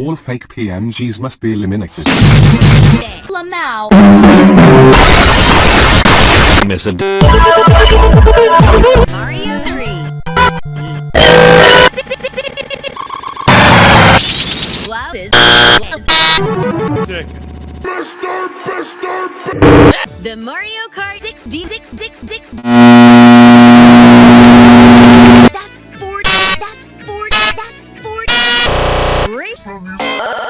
All fake PMGs must be eliminated. Lamau. Miss a d- Mario 3. Wow is The Mario Kart 6D6 6 6 from you.